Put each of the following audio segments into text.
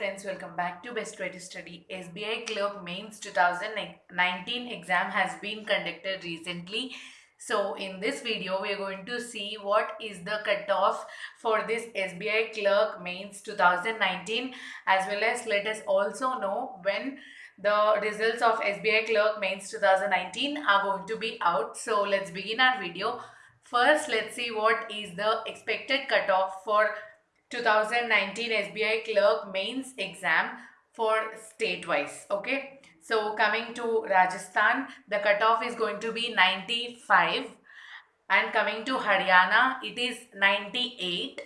friends, welcome back to Best Way to Study. SBI Clerk Mains 2019 exam has been conducted recently. So in this video, we are going to see what is the cutoff for this SBI Clerk Mains 2019 as well as let us also know when the results of SBI Clerk Mains 2019 are going to be out. So let's begin our video. First, let's see what is the expected cutoff for 2019 SBI Clerk Mains exam for state wise. Okay. So coming to Rajasthan, the cutoff is going to be 95 and coming to Haryana, it is 98.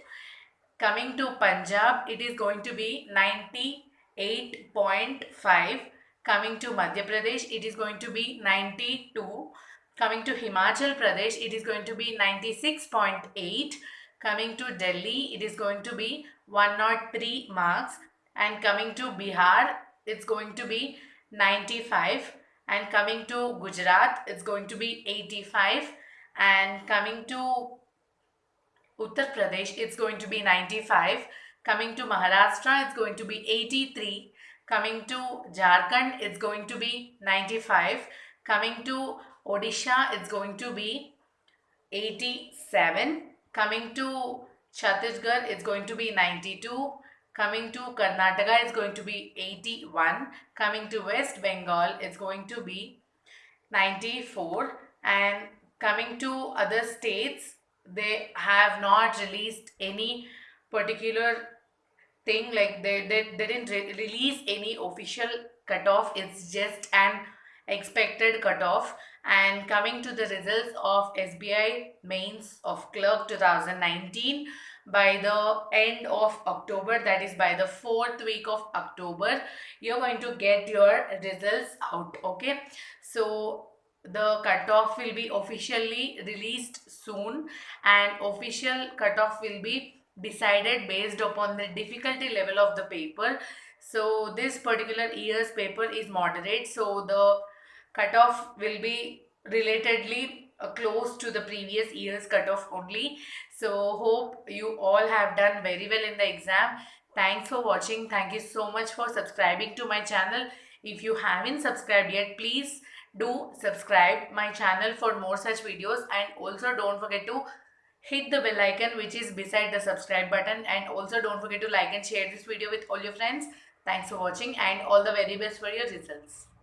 Coming to Punjab, it is going to be 98.5. Coming to Madhya Pradesh, it is going to be 92. Coming to Himachal Pradesh, it is going to be 96.8 Coming to Delhi, it is going to be 103 marks. And coming to Bihar, it's going to be 95. And coming to Gujarat, it's going to be 85. And coming to Uttar Pradesh, it's going to be 95. Coming to Maharashtra, it's going to be 83. Coming to Jharkhand, it's going to be 95. Coming to Odisha, it's going to be 87. Coming to Chhattisgarh, it's going to be 92. Coming to Karnataka, it's going to be 81. Coming to West Bengal, it's going to be 94. And coming to other states, they have not released any particular thing like they, they, they didn't re release any official cutoff. It's just an expected cutoff. And coming to the results of SBI mains of clerk 2019 by the end of October that is by the fourth week of October you're going to get your results out okay? So the cutoff will be officially released soon and official cutoff will be decided based upon the difficulty level of the paper. So this particular year's paper is moderate so the cutoff will be relatedly uh, close to the previous year's cutoff only. So hope you all have done very well in the exam. Thanks for watching. Thank you so much for subscribing to my channel. If you haven't subscribed yet, please do subscribe my channel for more such videos and also don't forget to hit the bell icon which is beside the subscribe button and also don't forget to like and share this video with all your friends. Thanks for watching and all the very best for your results.